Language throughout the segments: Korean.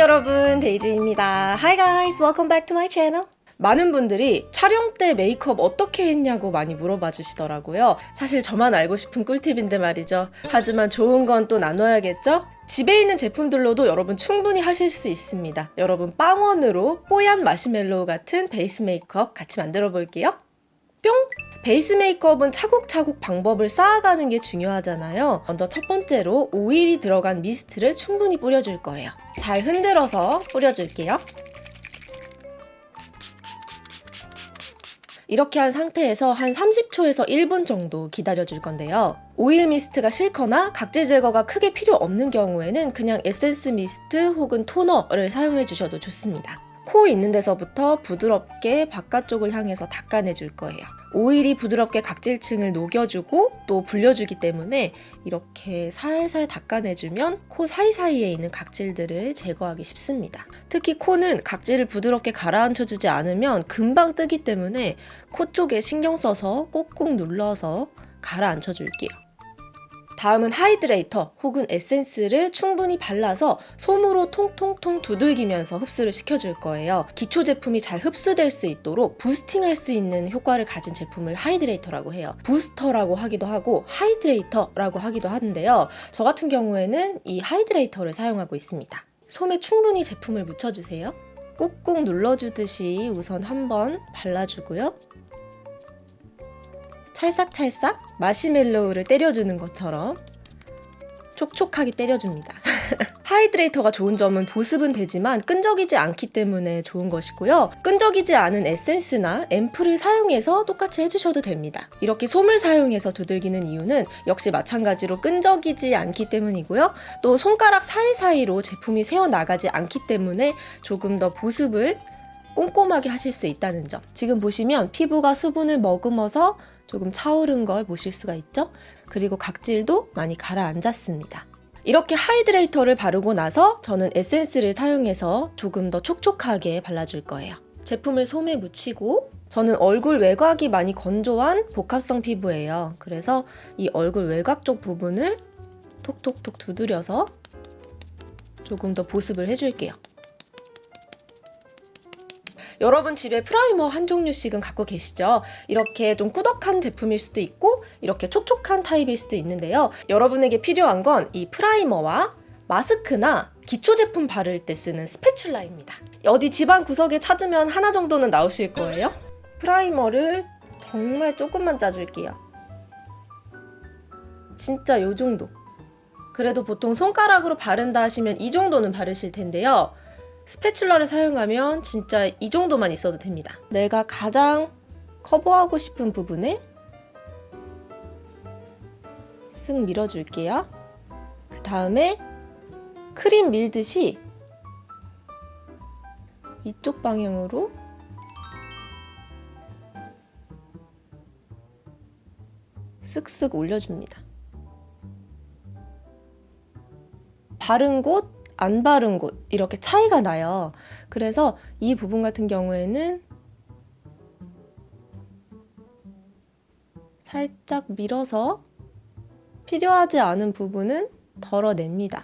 여러분 데이지입니다. Hi guys welcome back to my channel. 많은 분들이 촬영 때 메이크업 어떻게 했냐고 많이 물어봐 주시더라고요. 사실 저만 알고 싶은 꿀팁인데 말이죠. 하지만 좋은 건 또 나눠야겠죠? 집에 있는 제품들로도 여러분 충분히 하실 수 있습니다. 여러분 빵원으로 뽀얀 마시멜로우 같은 베이스 메이크업 같이 만들어 볼게요 뿅! 베이스 메이크업은 차곡차곡 방법을 쌓아가는 게 중요하잖아요. 먼저 첫 번째로 오일이 들어간 mist를 충분히 뿌려줄 거예요. 잘 흔들어서 뿌려줄게요. 이렇게 한 상태에서 한 30초에서 1분 정도 기다려줄 건데요. 오일 미스트가 싫거나 각질 제거가 크게 필요 없는 경우에는 그냥 에센스 미스트 혹은 토너를 사용해 주셔도 좋습니다. 코 있는 데서부터 부드럽게 바깥쪽을 향해서 닦아내줄 거예요. 오일이 부드럽게 각질층을 녹여주고 또 불려주기 때문에 이렇게 살살 닦아내주면 코 사이사이에 있는 각질들을 제거하기 쉽습니다. 특히 코는 각질을 부드럽게 가라앉혀주지 않으면 금방 뜨기 때문에 코 쪽에 신경 써서 꾹꾹 눌러서 가라앉혀줄게요. 다음은 hydrator 혹은 에센스를 충분히 발라서 솜으로 통통통 두들기면서 흡수를 시켜줄 거예요. 기초 제품이 잘 흡수될 수 있도록 boosting할 수 있는 효과를 가진 제품을 hydrator라고 해요. 부스터라고 하기도 하고 hydrator라고 하기도 하는데요. 저 같은 경우에는 이 hydrator를 사용하고 있습니다. 솜에 충분히 제품을 묻혀주세요. 꾹꾹 눌러주듯이 우선 한번 발라주고요. 찰싹찰싹 마시멜로우를 때려주는 것처럼 촉촉하게 때려줍니다. hydrator가 좋은 점은 보습은 되지만 끈적이지 않기 때문에 좋은 것이고요. 끈적이지 않은 에센스나 앰플을 사용해서 똑같이 해주셔도 됩니다. 이렇게 솜을 사용해서 두들기는 이유는 역시 마찬가지로 끈적이지 않기 때문이고요. 또 손가락 사이사이로 제품이 새어나가지 않기 때문에 조금 더 보습을 꼼꼼하게 하실 수 있다는 점. 지금 보시면 피부가 수분을 머금어서 조금 차오른 걸 보실 수가 있죠? 그리고 각질도 많이 가라앉았습니다. 이렇게 hydrator를 바르고 나서 저는 에센스를 사용해서 조금 더 촉촉하게 발라줄 거예요. 제품을 솜에 묻히고 저는 얼굴 외곽이 많이 건조한 복합성 피부예요. 그래서 이 얼굴 외곽 쪽 부분을 톡톡톡 두드려서 조금 더 보습을 해줄게요. 여러분 집에 primer 한 종류씩은 갖고 계시죠? 이렇게 좀 꾸덕한 제품일 수도 있고 이렇게 촉촉한 타입일 수도 있는데요. 여러분에게 필요한 건 이 primer와 마스크나 기초 제품 바를 때 쓰는 spatula입니다. 어디 집안 구석에 찾으면 하나 정도는 나오실 거예요. primer를 정말 조금만 짜줄게요. 진짜 요 정도. 그래도 보통 손가락으로 바른다 하시면 이 정도는 바르실 텐데요. spatula를 사용하면 진짜 이 정도만 있어도 됩니다. 내가 가장 커버하고 싶은 부분에 쓱 밀어줄게요. 그 다음에 크림 밀듯이 이쪽 방향으로 쓱쓱 올려줍니다. 바른 곳, 안 바른 곳 이렇게 차이가 나요. 그래서 이 부분 같은 경우에는 살짝 밀어서 필요하지 않은 부분은 덜어냅니다.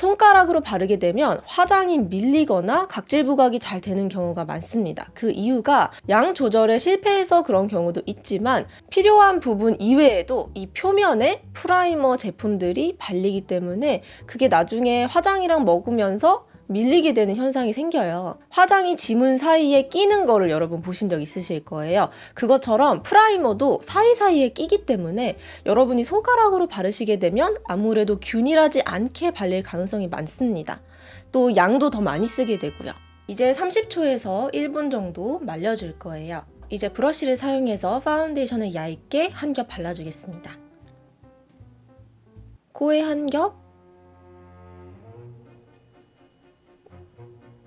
손가락으로 바르게 되면 화장이 밀리거나 각질 부각이 잘 되는 경우가 많습니다. 그 이유가 양 조절에 실패해서 그런 경우도 있지만 필요한 부분 이외에도 이 표면에 primer 제품들이 발리기 때문에 그게 나중에 화장이랑 먹으면서 밀리게 되는 현상이 생겨요. 화장이 지문 사이에 끼는 거를 여러분 보신 적 있으실 거예요. 그것처럼 primer도 사이사이에 끼기 때문에 여러분이 손가락으로 바르시게 되면 아무래도 균일하지 않게 발릴 가능성이 많습니다. 또 양도 더 많이 쓰게 되고요. 이제 30초에서 1분 정도 말려줄 거예요. 이제 브러쉬를 사용해서 파운데이션을 얇게 한 겹 발라주겠습니다. 코에 한 겹,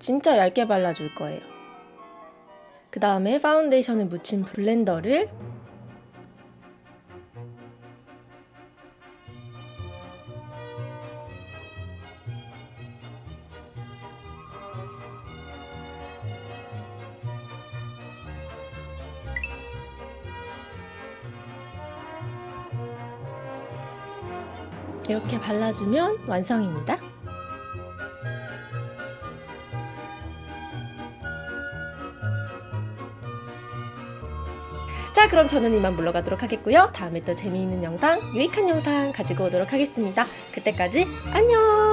진짜 얇게 발라줄 거예요. 그 다음에 파운데이션을 묻힌 blender를 이렇게 발라주면 완성입니다. 자, 그럼 저는 이만 물러가도록 하겠고요. 다음에 또 재미있는 영상, 유익한 영상 가지고 오도록 하겠습니다. 그때까지 안녕!